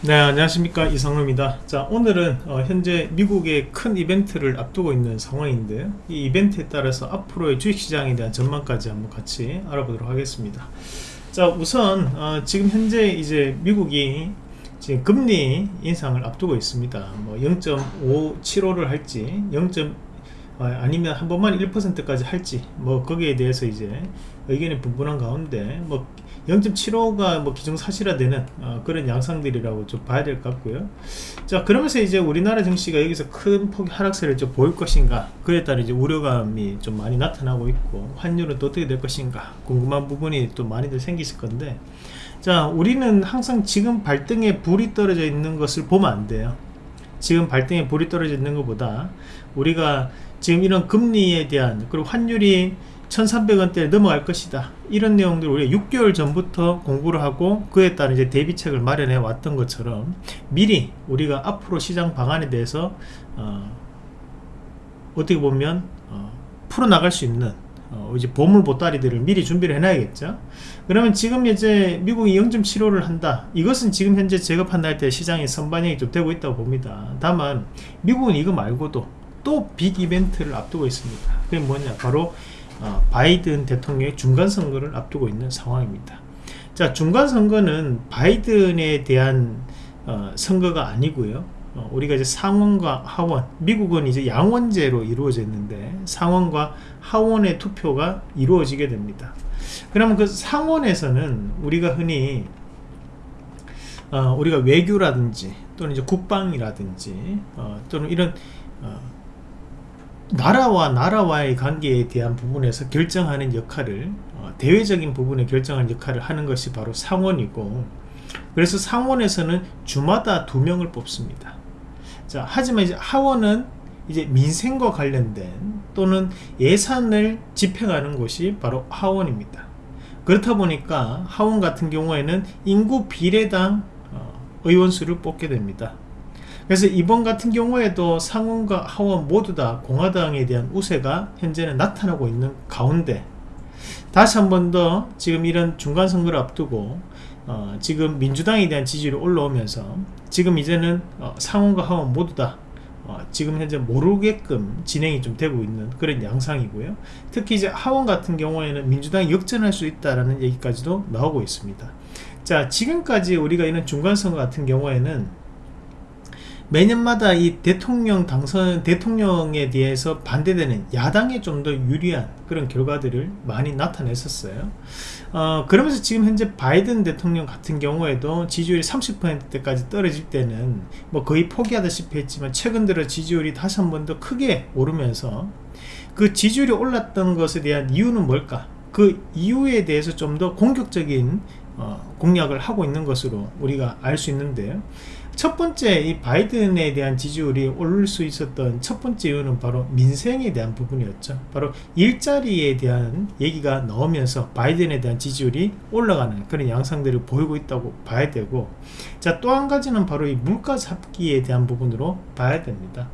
네 안녕하십니까. 이상로입니다. 자 오늘은 어, 현재 미국의 큰 이벤트를 앞두고 있는 상황인데요. 이 이벤트에 따라서 앞으로의 주식시장에 대한 전망까지 한번 같이 알아보도록 하겠습니다. 자 우선 어, 지금 현재 이제 미국이 지금 금리 인상을 앞두고 있습니다. 뭐 0.575를 할지 0. 어, 아니면 한 번만 1%까지 할지 뭐 거기에 대해서 이제 의견이 분분한 가운데 뭐 0.75가 뭐 기정사실화되는 어, 그런 양상들이라고 좀 봐야 될 것 같고요. 자 그러면서 이제 우리나라 증시가 여기서 큰 폭의 하락세를 좀 보일 것인가? 그에 따라 이제 우려감이 좀 많이 나타나고 있고 환율은 또 어떻게 될 것인가? 궁금한 부분이 또 많이들 생기실 건데. 자 우리는 항상 지금 발등에 불이 떨어져 있는 것을 보면 안 돼요. 지금 발등에 불이 떨어져 있는 것보다 우리가 지금 이런 금리에 대한 그리고 환율이 1300원대에 넘어갈 것이다. 이런 내용들을 우리가 6개월 전부터 공부를 하고 그에 따른 이제 대비책을 마련해 왔던 것처럼 미리 우리가 앞으로 시장 방안에 대해서 어, 떻게 보면 어, 풀어나갈 수 있는 어, 이제 보물 보따리들을 미리 준비를 해놔야겠죠. 그러면 지금 이제 미국이 0.75를 한다. 이것은 지금 현재 제가 판단할 때 시장의 선반영이 좀 되고 있다고 봅니다. 다만 미국은 이거 말고도 또 빅 이벤트를 앞두고 있습니다. 그게 뭐냐? 바로 어, 바이든 대통령의 중간 선거를 앞두고 있는 상황입니다. 자 중간 선거는 바이든에 대한 어, 선거가 아니고요. 어, 우리가 이제 상원과 하원 미국은 이제 양원제로 이루어졌는데 상원과 하원의 투표가 이루어지게 됩니다. 그러면 그 상원에서는 우리가 흔히 어, 우리가 외교라든지 또는 이제 국방이라든지 어, 또는 이런 어, 나라와 나라와의 관계에 대한 부분에서 결정하는 역할을 어, 대외적인 부분에 결정하는 역할을 하는 것이 바로 상원이고 그래서 상원에서는 주마다 두 명을 뽑습니다. 자 하지만 이제 하원은 이제 민생과 관련된 또는 예산을 집행하는 곳이 바로 하원입니다. 그렇다 보니까 하원 같은 경우에는 인구 비례당 어, 의원수를 뽑게 됩니다 그래서 이번 같은 경우에도 상원과 하원 모두 다 공화당에 대한 우세가 현재는 나타나고 있는 가운데 다시 한 번 더 지금 이런 중간 선거를 앞두고 어, 지금 민주당에 대한 지지율이 올라오면서 지금 이제는 어, 상원과 하원 모두 다 어, 지금 현재 모르게끔 진행이 좀 되고 있는 그런 양상이고요. 특히 이제 하원 같은 경우에는 민주당이 역전할 수 있다라는 얘기까지도 나오고 있습니다. 자 지금까지 우리가 이런 중간 선거 같은 경우에는 매년마다 이 대통령 당선 대통령에 대해서 반대되는 야당에 좀 더 유리한 그런 결과들을 많이 나타냈었어요. 어, 그러면서 지금 현재 바이든 대통령 같은 경우에도 지지율이 30%대까지 떨어질 때는 뭐 거의 포기하다시피 했지만 최근 들어 지지율이 다시 한 번 더 크게 오르면서 그 지지율이 올랐던 것에 대한 이유는 뭘까? 그 이유에 대해서 좀 더 공격적인 어, 공략을 하고 있는 것으로 우리가 알 수 있는데요 첫 번째 이 바이든에 대한 지지율이 오를 수 있었던 첫 번째 이유는 바로 민생에 대한 부분이었죠. 바로 일자리에 대한 얘기가 나오면서 바이든에 대한 지지율이 올라가는 그런 양상들을 보이고 있다고 봐야 되고 자 또 한 가지는 바로 이 물가 잡기에 대한 부분으로 봐야 됩니다.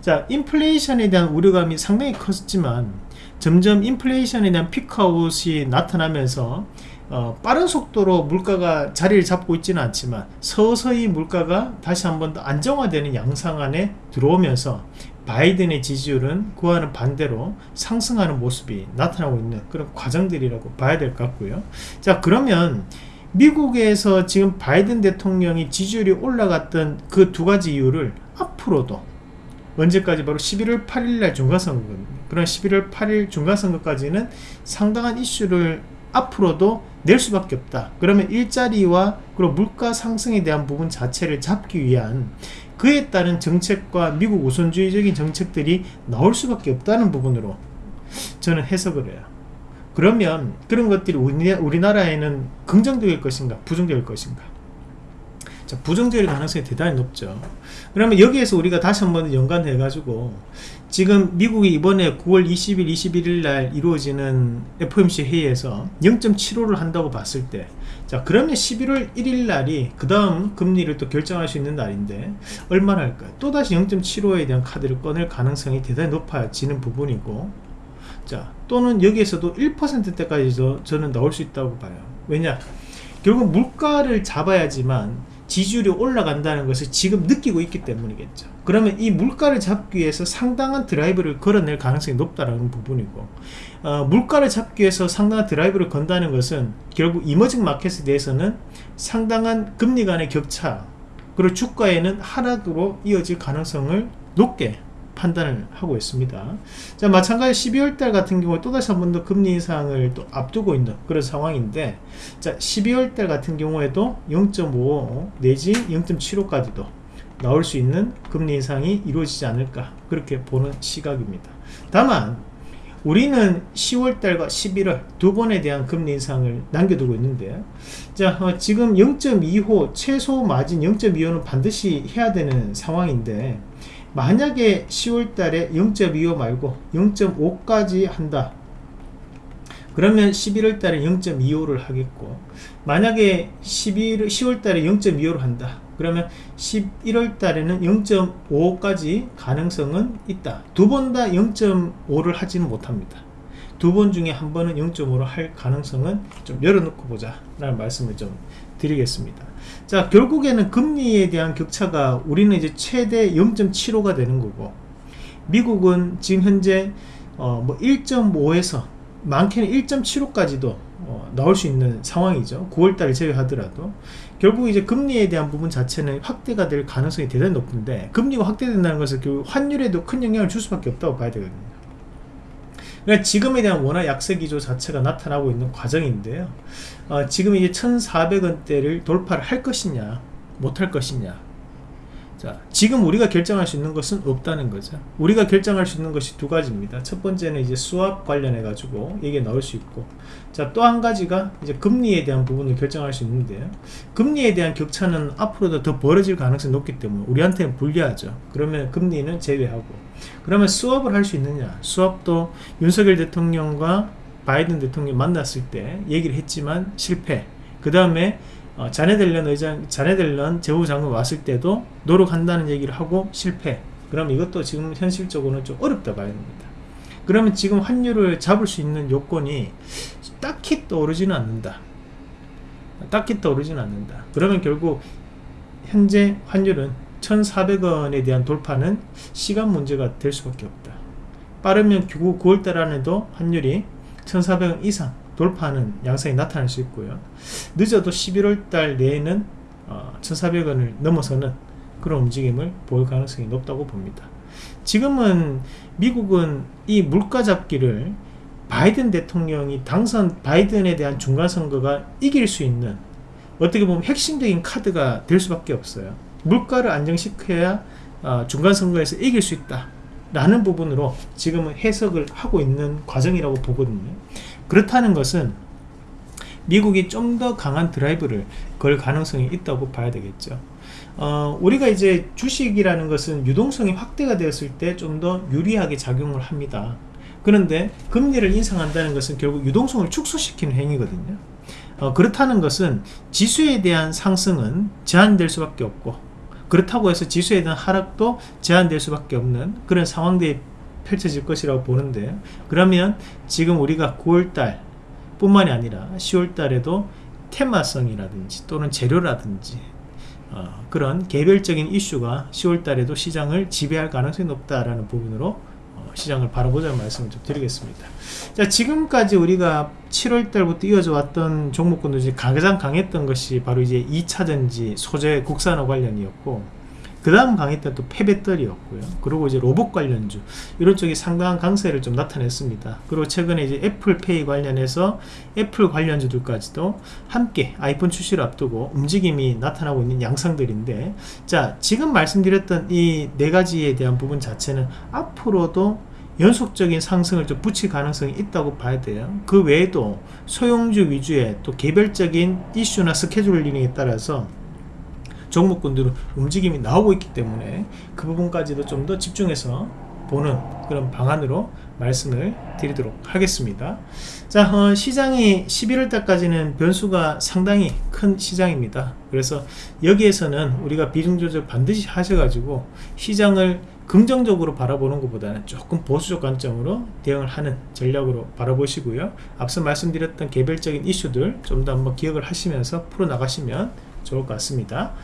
자 인플레이션에 대한 우려감이 상당히 컸지만 점점 인플레이션에 대한 피크아웃이 나타나면서 어, 빠른 속도로 물가가 자리를 잡고 있지는 않지만 서서히 물가가 다시 한번 더 안정화되는 양상 안에 들어오면서 바이든의 지지율은 그와는 반대로 상승하는 모습이 나타나고 있는 그런 과정들이라고 봐야 될 것 같고요. 자 그러면 미국에서 지금 바이든 대통령이 지지율이 올라갔던 그 두 가지 이유를 앞으로도 언제까지 바로 11월 8일 날 중간선거입니다 그런 11월 8일 중간선거까지는 상당한 이슈를 앞으로도 낼 수밖에 없다. 그러면 일자리와 그리고 물가 상승에 대한 부분 자체를 잡기 위한 그에 따른 정책과 미국 우선주의적인 정책들이 나올 수밖에 없다는 부분으로 저는 해석을 해요. 그러면 그런 것들이 우리나라에는 긍정적일 것인가 부정적일 것인가? 자, 부정적일 가능성이 대단히 높죠. 그러면 여기에서 우리가 다시 한번 연관해 가지고 지금 미국이 이번에 9월 20일 21일 날 이루어지는 FOMC 회의에서 0.75를 한다고 봤을 때 자 그러면 11월 1일 날이 그 다음 금리를 또 결정할 수 있는 날인데 얼마나 할까요? 또다시 0.75에 대한 카드를 꺼낼 가능성이 대단히 높아지는 부분이고 자 또는 여기에서도 1%대까지도 저는 나올 수 있다고 봐요. 왜냐? 결국 물가를 잡아야지만 지지율이 올라간다는 것을 지금 느끼고 있기 때문이겠죠. 그러면 이 물가를 잡기 위해서 상당한 드라이브를 걸어낼 가능성이 높다는 부분이고 어, 물가를 잡기 위해서 상당한 드라이브를 건다는 것은 결국 이머징 마켓에 대해서는 상당한 금리 간의 격차 그리고 주가에는 하락으로 이어질 가능성을 높게 판단을 하고 있습니다. 자, 마찬가지 12월달 같은 경우 또다시 한 번 더 금리 인상을 또 앞두고 있는 그런 상황인데, 자, 12월달 같은 경우에도 0.5 내지 0.75까지도 나올 수 있는 금리 인상이 이루어지지 않을까 그렇게 보는 시각입니다. 다만 우리는 10월달과 11월 두 번에 대한 금리 인상을 남겨두고 있는데 자 어, 지금 0.25 최소 마진 0.25는 반드시 해야 되는 상황인데 만약에 10월 달에 0.25 말고 0.5까지 한다. 그러면 11월 달에 0.25를 하겠고 만약에 11, 10월 달에 0.25를 한다. 그러면 11월 달에는 0.5까지 가능성은 있다. 두 번 다 0.5를 하지는 못합니다. 두 번 중에 한 번은 0.5로 할 가능성은 좀 열어놓고 보자. 라는 말씀을 좀 드리겠습니다. 자 결국에는 금리에 대한 격차가 우리는 이제 최대 0.75가 되는 거고 미국은 지금 현재 어 뭐 1.5에서 많게는 1.75까지도 어 나올 수 있는 상황이죠. 9월달을 제외하더라도. 결국 이제 금리에 대한 부분 자체는 확대가 될 가능성이 대단히 높은데 금리가 확대된다는 것은 그 환율에도 큰 영향을 줄 수밖에 없다고 봐야 되거든요 그러니까 지금에 대한 원화 약세 기조 자체가 나타나고 있는 과정인데요. 어, 지금 이제 1,400원대를 돌파를 할 것이냐, 못 할 것이냐. 자, 지금 우리가 결정할 수 있는 것은 없다는 거죠. 우리가 결정할 수 있는 것이 두 가지입니다. 첫 번째는 이제 수압 관련해 가지고 이게 나올 수 있고, 자, 또 한 가지가 이제 금리에 대한 부분을 결정할 수 있는데요. 금리에 대한 격차는 앞으로도 더 벌어질 가능성이 높기 때문에 우리한테는 불리하죠. 그러면 금리는 제외하고. 그러면 수업을 할 수 있느냐 수업도 윤석열 대통령과 바이든 대통령 만났을 때 얘기를 했지만 실패 그 다음에 어, 자네들런 의장 자네들런 재무장관 왔을 때도 노력한다는 얘기를 하고 실패. 그럼 이것도 지금 현실적으로는 좀 어렵다 봐야 됩니다. 그러면 지금 환율을 잡을 수 있는 요건이 딱히 떠오르지는 않는다. 딱히 떠오르지는 않는다. 그러면 결국 현재 환율은 1,400원에 대한 돌파는 시간 문제가 될 수밖에 없다. 빠르면 9월달 안에도 환율이 1,400원 이상 돌파하는 양상이 나타날 수 있고요. 늦어도 11월달 내에는 1,400원을 어, 넘어서는 그런 움직임을 보일 가능성이 높다고 봅니다. 지금은 미국은 이 물가 잡기를 바이든 대통령이 당선 바이든에 대한 중간선거가 이길 수 있는 어떻게 보면 핵심적인 카드가 될 수밖에 없어요. 물가를 안정시켜야 어, 중간선거에서 이길 수 있다 라는 부분으로 지금은 해석을 하고 있는 과정이라고 보거든요 그렇다는 것은 미국이 좀 더 강한 드라이브를 걸 가능성이 있다고 봐야 되겠죠. 어, 우리가 이제 주식이라는 것은 유동성이 확대가 되었을 때 좀 더 유리하게 작용을 합니다. 그런데 금리를 인상한다는 것은 결국 유동성을 축소시키는 행위거든요. 어, 그렇다는 것은 지수에 대한 상승은 제한될 수밖에 없고 그렇다고 해서 지수에 대한 하락도 제한될 수밖에 없는 그런 상황들이 펼쳐질 것이라고 보는데 그러면 지금 우리가 9월달 뿐만이 아니라 10월달에도 테마성이라든지 또는 재료라든지 어, 그런 개별적인 이슈가 10월달에도 시장을 지배할 가능성이 높다라는 부분으로 시장을 바라보자는 말씀을 좀 드리겠습니다. 자, 지금까지 우리가 7월 달부터 이어져 왔던 종목군도 이제 가장 강했던 것이 바로 이제 2차전지 소재 국산화 관련이었고 그 다음 강했던 또 폐배터리였고요. 그리고 이제 로봇 관련주 이런 쪽이 상당한 강세를 좀 나타냈습니다. 그리고 최근에 이제 애플페이 관련해서 애플 관련주들까지도 함께 아이폰 출시를 앞두고 움직임이 나타나고 있는 양상들인데 자 지금 말씀드렸던 이 네 가지에 대한 부분 자체는 앞으로도 연속적인 상승을 좀 붙일 가능성이 있다고 봐야 돼요. 그 외에도 소형주 위주의 또 개별적인 이슈나 스케줄링에 따라서 종목군들은 움직임이 나오고 있기 때문에 그 부분까지도 좀 더 집중해서 보는 그런 방안으로 말씀을 드리도록 하겠습니다. 자 어, 시장이 11월 달까지는 변수가 상당히 큰 시장입니다. 그래서 여기에서는 우리가 비중조절 반드시 하셔가지고 시장을 긍정적으로 바라보는 것보다는 조금 보수적 관점으로 대응을 하는 전략으로 바라보시고요. 앞서 말씀드렸던 개별적인 이슈들 좀 더 한번 기억을 하시면서 풀어나가시면 좋을 것 같습니다